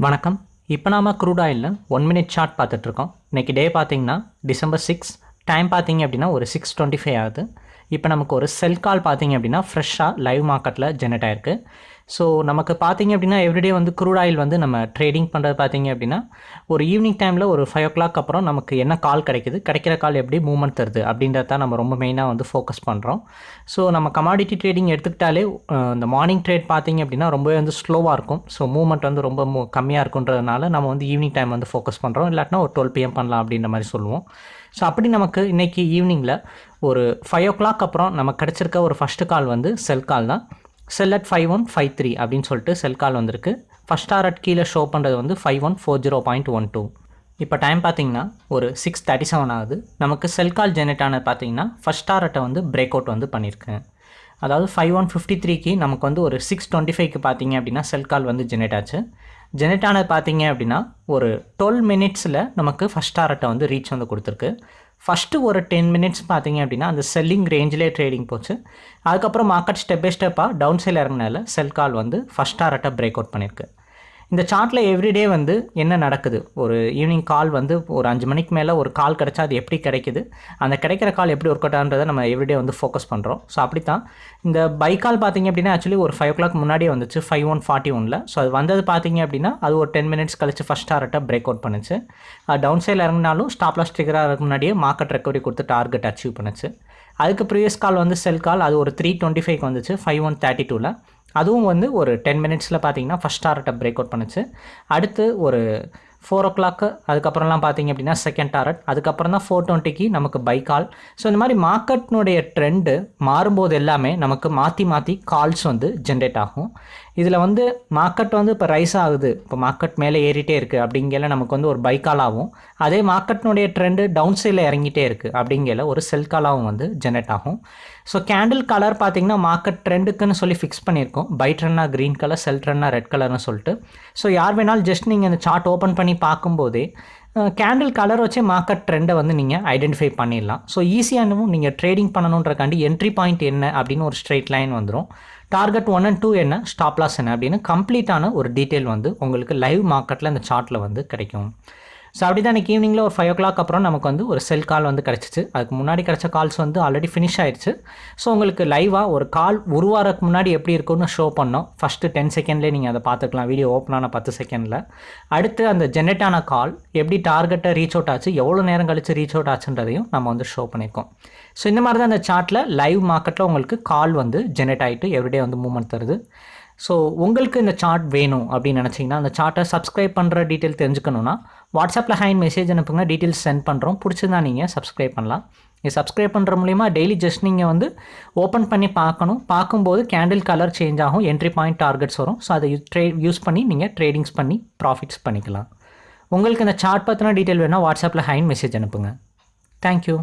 வணக்கம். இப்போ நாம் க்ரூட் ஆயிலில் ஒன் மினிட் சார்ட் பார்த்துட்ருக்கோம் இன்றைக்கி டே பார்த்திங்கன்னா டிசம்பர் சிக்ஸ் டைம் பார்த்தீங்க அப்படின்னா ஒரு சிக்ஸ் டுவெண்ட்டி ஃபைவ் ஆகுது. இப்போ நமக்கு ஒரு செல் கால் பார்த்தீங்க அப்படின்னா ஃப்ரெஷ்ஷாக லைவ் மார்க்கெட்டில் ஜெனரேட் ஆயிருக்கு. ஸோ நமக்கு பார்த்தீங்க அப்படின்னா எவ்ரிடே வந்து க்ரூட் ஆயில் வந்து நம்ம ட்ரேடிங் பண்ணுறது பார்த்தீங்க அப்படின்னா ஒரு ஈவினிங் டைமில் ஒரு ஃபைவ் ஓ கிளாக் அப்புறம் நமக்கு என்ன கால் கிடைக்குது? கிடைக்கிற கால் எப்படி மூவ்மெண்ட் தருது? அப்படின்றத தான் நம்ம ரொம்ப மெயினாக வந்து ஃபோக்கஸ் பண்ணுறோம் ஸோ நம்ம கமாடிட்டி ட்ரேடிங் எடுத்துக்கிட்டாலே இந்த மார்னிங் ட்ரேட் பார்த்தீங்க அப்படின்னா ரொம்பவே வந்து ஸ்லோவாக இருக்கும். ஸோ மூவ்மெண்ட் வந்து ரொம்ப கம்மியாக இருக்குன்றதுனால நம்ம வந்து ஈவினிங் டைம் வந்து ஃபோக்கஸ் பண்ணுறோம் இல்லாட்டினா ஒரு டுவெல் பிஎம் பண்ணலாம் அப்படின்ற மாதிரி சொல்லுவோம். ஸோ அப்படி நமக்கு இன்றைக்கி ஈவினிங்கில் ஒரு ஃபைவ் ஓ கிளாக் அப்புறம் நமக்கு கிடச்சிருக்க ஒரு ஃபஸ்ட்டு கால் வந்து செல் கால் தான். Sell at five one five three அப்படின்னு சொல்லிட்டு செல் கால் வந்திருக்கு. ஃபஸ்ட் டாரட் கீழே ஷோ பண்ணுறது வந்து five one four zero point one two இப்போ டைம் பார்த்தீங்கன்னா ஒரு சிக்ஸ் தேர்ட்டி செவன் ஆகுது. நமக்கு செல் கால் ஜெனரேட் ஆனது பார்த்தீங்கன்னா ஃபஸ்ட் டாரட்டை வந்து பிரேக் அவுட் வந்து பண்ணியிருக்கேன் அதாவது ஃபைவ் ஒன் ஃபிஃப்டி த்ரீக்கு நமக்கு வந்து ஒரு சிக்ஸ் டுவெண்ட்டி ஃபைவ்க்கு பார்த்தீங்க அப்படின்னா செல் கால் வந்து ஜெனரேட் ஆச்சு. ஜெனரேட் ஆனது பார்த்தீங்க அப்படின்னா ஒரு டுவெல் மினிட்ஸில் நமக்கு ஃபஸ்ட் டாரட்டை வந்து ரீச் வந்து கொடுத்துருக்கு. ஃபஸ்ட்டு ஒரு டென் மினிட்ஸ் பார்த்தீங்க அப்படின்னா அந்த செல்லிங் ரேஞ்சிலே ட்ரேடிங் போச்சு. அதுக்கப்புறம் மார்க்கெட் ஸ்டெப் பை ஸ்டெப்பாக டவுன் சைடில் இறங்கினால செல் கால் வந்து ஃபஸ்ட் டாரட்டை பிரேக் அவுட் பண்ணியிருக்கு இந்த சார்ட்டில் எவ்ரிடே வந்து என்ன நடக்குது? ஒரு ஈவினிங் கால் வந்து ஒரு அஞ்சு மணிக்கு மேலே ஒரு கால் கிடச்சா அது எப்படி கிடைக்குது? அந்த கிடைக்கிற கால் எப்படி ஒர்க் அவுட் ஆகுன்றதை நம்ம எவ்ரிடே வந்து ஃபோக்கஸ் பண்ணுறோம் ஸோ அப்படி தான் இந்த பை கால் பார்த்தீங்க அப்படின்னா ஆக்சுவலி ஒரு ஃபைவ் ஓ கிளாக் முன்னாடியே வந்துச்சு. ஃபைவ் ஒன் ஃபார்ட்டி ஒனில் ஸோ அது வந்தது பார்த்திங்க அப்படின்னா அது ஒரு டென் மினிட்ஸ் கழிச்சு ஃபஸ்ட் டாரட்டை பிரேக் அவுட் பண்ணுச்சு. டவுன் சைடில் இறங்கினாலும் ஸ்டாப் ஸ்டிக்கராக இருக்கிற முன்னாடியே மார்க்கெட் ரெக்கவரி கொடுத்து டார்கெட் அச்சீவ் பண்ணுச்சு. அதுக்கு ப்ரீவியஸ் கால் வந்து செல் கால் அது ஒரு த்ரீ டுவெண்ட்டி ஃபைவ் வந்துச்சு ஃபைவ் ஒன் தேர்ட்டி டூவில் அதுவும் வந்து ஒரு டென் மினிட்ஸில் பார்த்தீங்கன்னா ஃபஸ்ட் டாரட்டை பிரேக் அவுட் பண்ணுச்சு. அடுத்து ஒரு ஃபோர் ஓ கிளாக்கு அதுக்கப்புறம்லாம் பார்த்தீங்க அப்படின்னா செகண்ட் டாரட் அதுக்கப்புறம் தான் ஃபோர் டுவெண்ட்டிக்கு நமக்கு பை கால் ஸோ இந்த மாதிரி மார்க்கெட்னுடைய ட்ரெண்டு மாறும்போது எல்லாமே நமக்கு மாற்றி மாற்றி கால்ஸ் வந்து ஜென்ரேட் ஆகும். இதில் வந்து மார்க்கெட் வந்து இப்போ ரைஸ் ஆகுது. இப்போ மார்க்கெட் மேலே ஏறிட்டே இருக்குது அப்படிங்கல நமக்கு வந்து ஒரு பை கால் ஆகும். அதே மார்க்கெட்னுடைய ட்ரெண்டு டவுன் சைடில் இறங்கிட்டே இருக்குது அப்படிங்கல ஒரு செல் காலாகவும் வந்து ஜென்ரேட் ஆகும். ஸோ கேண்டில் கலர் பார்த்திங்கன்னா மார்க்கெட் ட்ரெண்டுக்குன்னு சொல்லி ஃபிக்ஸ் பண்ணியிருக்கோம். பை ட்ரெண்டாக க்ரீன் கலர் செல் ட்ரெண்டாக ரெட் கலர்னு சொல்லிட்டு. ஸோ யார் வேணாலும் ஜஸ்ட் நீங்கள் இந்த சார்ட் ஓப்பன் பண்ணி பார்க்கும்போதே கேண்டில் கலர் வச்சே மார்க்கெட் ட்ரெண்டை வந்து நீங்கள் ஐடென்டிஃபை பண்ணிடலாம். ஸோ ஈஸியானவும் நீங்கள் ட்ரேடிங் பண்ணணுன்றக்காண்டி என்ட்ரி பாயிண்ட் என்ன அப்படின்னு ஒரு ஸ்ட்ரெயிட் லைன் வந்துடும் டார்கெட் ஒன் அண்ட் டூ என்ன? ஸ்டாப்லாஸ் என்ன? அப்படின்னு கம்ப்ளீட்டான ஒரு டீட்டெயில் வந்து உங்களுக்கு லைவ் மார்க்கெட்டில் இந்த சார்ட்டில் வந்து கிடைக்கும். ஸோ அப்படி தான் இன்றைக்கி ஈவினிங்கில் ஒரு ஃபைவ் ஓ கிளாக் அப்புறம் நமக்கு வந்து ஒரு செல் கால் வந்து கிடச்சிச்சு. அதுக்கு முன்னாடி கிடச்ச கால்ஸ் வந்து ஆல்ரெடி ஃபினிஷ் ஆயிடுச்சு ஸோ உங்களுக்கு லைவாக ஒரு கால் ஒரு வாரத்துக்கு முன்னாடி எப்படி இருக்கும்னு ஷோ பண்ணோம். ஃபஸ்ட்டு டென் செகண்ட்லேயே நீங்கள் அதை பார்த்துக்கலாம். வீடியோ ஓப்பன் ஆன பத்து செகண்டில் அடுத்து அந்த ஜெனரேட் ஆன கால் எப்படி டார்கெட்டை ரீச் அவுட் ஆச்சு எவ்வளோ நேரம் கழிச்சு ரீச் அவுட் ஆச்சுன்றதையும் நம்ம வந்து ஷோ பண்ணியிருக்கோம். ஸோ இந்த மாதிரி தான் அந்த சார்ட்டில் லைவ் மார்க்கெட்டில் உங்களுக்கு கால் வந்து ஜென்ரேட் ஆகிட்டு எவ்ரிடே வந்து மூவ்மெண்ட் தருது. ஸோ உங்களுக்கு இந்த சார்ட் வேணும் அப்படின்னு நினச்சிங்கன்னா அந்த சார்ட்டை சப்ஸ்கிரைப் பண்ணுற டீட்டெயில் தெரிஞ்சுக்கணுன்னா வாட்ஸ்அப்பில் ஹேண்ட் மெசேஜ் அனுப்புங்க டீட்டெயில்ஸ் சென்ட் பண்ணுறோம் பிடிச்சிருந்தா நீங்கள் சப்ஸ்கிரைப் பண்ணலாம். இது சப்ஸ்கிரைப் பண்ணுற மூலிமா டெய்லி ஜஸ்ட் நீங்கள் வந்து ஓப்பன் பண்ணி பார்க்கணும். பார்க்கும்போது கேண்டில் கலர் சேஞ்ச் ஆகும் என்ட்ரி பாயிண்ட் டார்கெட்ஸ் வரும். ஸோ அதை ட்ரே யூஸ் பண்ணி நீங்கள் ட்ரேடிங்ஸ் பண்ணி ப்ராஃபிட்ஸ் பண்ணிக்கலாம். உங்களுக்கு இந்த சார்ட் பற்றின டீட்டெயில் வேணால் வாட்ஸ்அப்பில் ஹேண்ட் மெசேஜ் அனுப்புங்க. தேங்க்யூ